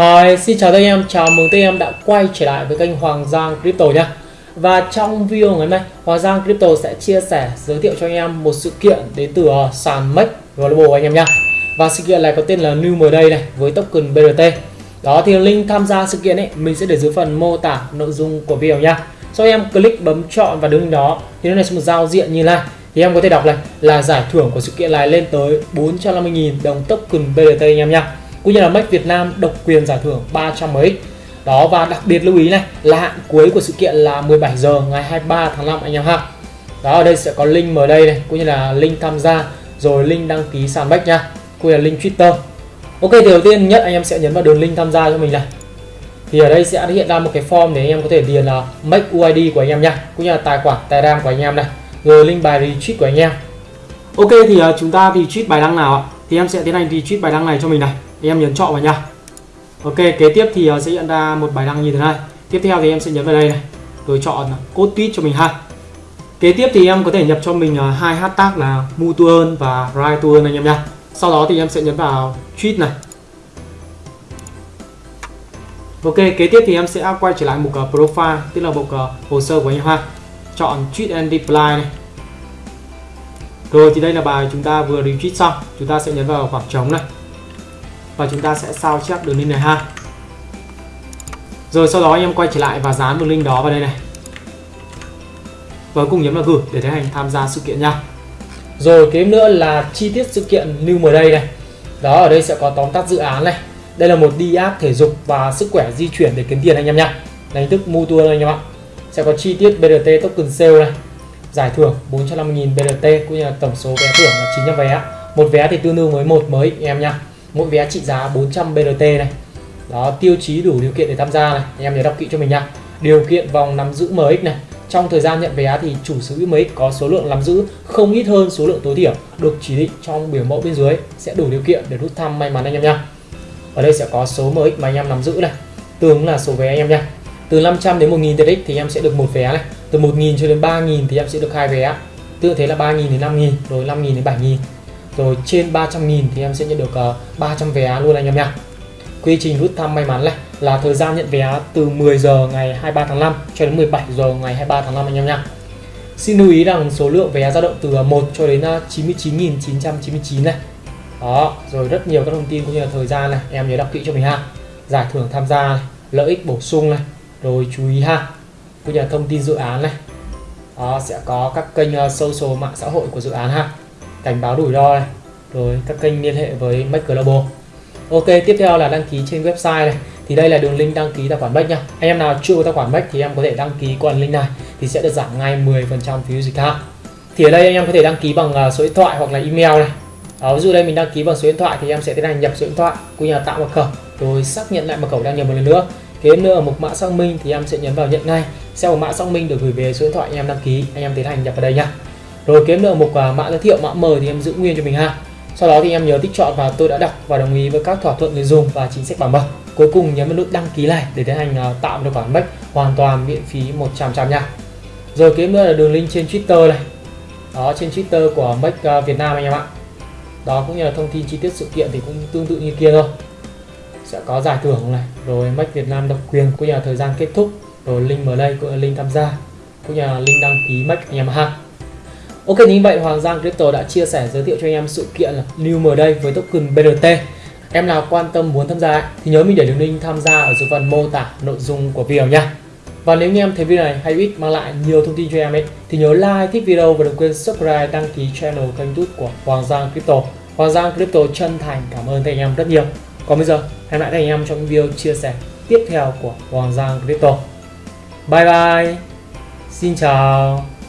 Hi, xin chào tất em, chào mừng tất em đã quay trở lại với kênh Hoàng Giang Crypto nhé. Và trong video ngày hôm nay, Hoàng Giang Crypto sẽ chia sẻ, giới thiệu cho anh em một sự kiện đến từ ờ, sàn MEX Global anh em nhé. Và sự kiện này có tên là New Day này với token BRT Đó thì link tham gia sự kiện ấy mình sẽ để dưới phần mô tả nội dung của video nha Sau em click bấm chọn và đứng đó thì nó này sẽ một giao diện như này. Thì em có thể đọc này là giải thưởng của sự kiện này lên tới 450.000 đồng token BRT anh em nha cũng như là Make Việt Nam độc quyền giải thưởng 300 MX đó, và đặc biệt lưu ý này, là hạn cuối của sự kiện là 17 giờ ngày 23 tháng 5 anh em ha. Đó, ở đây sẽ có link mở đây này, cũng như là link tham gia, rồi link đăng ký sàn bách nha, cũng như là link Twitter. Ok, thì đầu tiên nhất anh em sẽ nhấn vào đường link tham gia cho mình này. Thì ở đây sẽ hiện ra một cái form để anh em có thể điền là make UID của anh em nha, cũng như là tài khoản Telegram của anh em này, rồi link bài retweet của anh em. Ok, thì ờ, chúng ta retweet bài đăng nào ạ? Thì em sẽ tiến hành retweet bài đăng này cho mình này em nhấn chọn vào nha ok kế tiếp thì ờ, sẽ hiện ra một bài đăng như thế này. Tiếp theo thì em sẽ nhấn vào đây này rồi chọn ờ, code tweet cho mình ha. Kế tiếp thì em có thể nhập cho mình ờ, hai hashtag là mutual và right to earn anh em nha sau đó thì em sẽ nhấn vào tweet này. Ok, kế tiếp thì em sẽ quay trở lại mục profile, tức là mục hồ sơ của anh em ha. Chọn tweet and reply này. Rồi thì đây là bài chúng ta vừa retweet xong, chúng ta sẽ nhấn vào khoảng trống này và chúng ta sẽ sao chép đường link này ha. Rồi sau đó anh em quay trở lại và dán đường link đó vào đây này. Và cùng nhấn vào gửi để tiến hành tham gia sự kiện nha. Rồi kế nữa là chi tiết sự kiện lưu mới đây này. Đó, ở đây sẽ có tóm tắt dự án này. Đây là một đi app thể dục và sức khỏe di chuyển để kiếm tiền anh em nha. Là hình thức mua tour anh em ạ. Sẽ có chi tiết BRT token sale này. Giải thưởng 450.000 BRT cũng như là tổng số vé thưởng là 900 vé một vé thì tương đương với một mới em nha mỗi vé trị giá 400 BRT này. Đó, tiêu chí đủ điều kiện để tham gia này. Anh em nhớ đọc kỹ cho mình nha. Điều kiện vòng nắm giữ MX này. Trong thời gian nhận vé thì chủ sở hữu MX có số lượng nắm giữ không ít hơn số lượng tối thiểu, được chỉ định trong biểu mẫu bên dưới. Sẽ đủ điều kiện để rút thăm may mắn anh em nha. Ở đây sẽ có số MX mà anh em nắm giữ này. Tương là số vé anh em nha. Từ 500 đến 1000 TX thì em sẽ được một vé này. Từ 1000 cho đến 3000 thì em sẽ được hai vé. Tương thế là 3000 đến 5000 rồi 5000 đến 7000 rồi trên 300.000 thì em sẽ nhận được ờ, uh, 300 vé luôn anh em nha. Quy trình rút thăm may mắn này là thời gian nhận vé từ 10 giờ ngày 23 tháng 5 cho đến 17 giờ ngày 23 tháng 5 anh em nha. Xin lưu ý rằng số lượng vé dao động từ ờ, 1 cho đến ờ, 99.999 này. Đó rồi rất nhiều các thông tin cũng như là thời gian này em nhớ đọc kỹ cho mình ha. Giải thưởng tham gia này, lợi ích bổ sung này rồi chú ý ha. Cũng như là thông tin dự án này. Đó sẽ có các kênh social mạng xã hội của dự án ha cảnh báo rủi ro này, rồi các kênh liên hệ với Make Global. Ok, tiếp theo là đăng ký trên website này. Thì đây là đường link đăng ký tài khoản Make nha anh em nào chưa có tài khoản Make thì em có thể đăng ký qua link này, thì sẽ được giảm ngay 10% phí dịch ha thì ở đây anh em có thể đăng ký bằng à, số điện thoại hoặc là email này. Ở ví dụ đây mình đăng ký bằng số điện thoại thì em sẽ tiến hành nhập số điện thoại, cũng như là tạo mật khẩu, rồi xác nhận lại mật khẩu đăng nhập một lần nữa. Kế nữa ở mục mã xác minh thì em sẽ nhấn vào nhận ngay. Sau mã xác minh được gửi về số điện thoại anh em đăng ký, anh em tiến hành nhập vào đây nha rồi kiếm được mục mã giới thiệu, mã mời thì em giữ nguyên cho mình ha. Sau đó thì em nhớ tích chọn và tôi đã đọc và đồng ý với các thỏa thuận người dùng và chính sách bảo mật. Cuối cùng nhấn vào nút đăng ký này để tiến hành à, tạo được khoản bách hoàn toàn miễn phí 100 trăm nha. Rồi kiếm nữa là đường link trên Twitter này. Đó, trên Twitter của Mac à, Việt Nam anh em ạ. Đó, cũng như là thông tin chi tiết sự kiện thì cũng tương tự như kia thôi. Sẽ có giải thưởng này, rồi Mac Việt Nam độc quyền, cũng như là thời gian kết thúc, rồi link mở đây cũng là link tham gia, cũng như là link đăng ký Mac anh em ha. Ok như vậy Hoàng Giang Crypto đã chia sẻ giới thiệu cho anh em sự kiện là New mở đây với token BRT Em nào quan tâm muốn tham gia thì nhớ mình để đường link tham gia ở dưới phần mô tả nội dung của video nha. Và nếu như em thấy video này hay ích mang lại nhiều thông tin cho em ấy thì nhớ like, thích video và đừng quên subscribe, đăng ký channel kênh youtube của Hoàng Giang Crypto. Hoàng Giang Crypto chân thành cảm ơn các anh em rất nhiều. Còn bây giờ hẹn lại các anh em trong video chia sẻ tiếp theo của Hoàng Giang Crypto. Bye bye. Xin chào.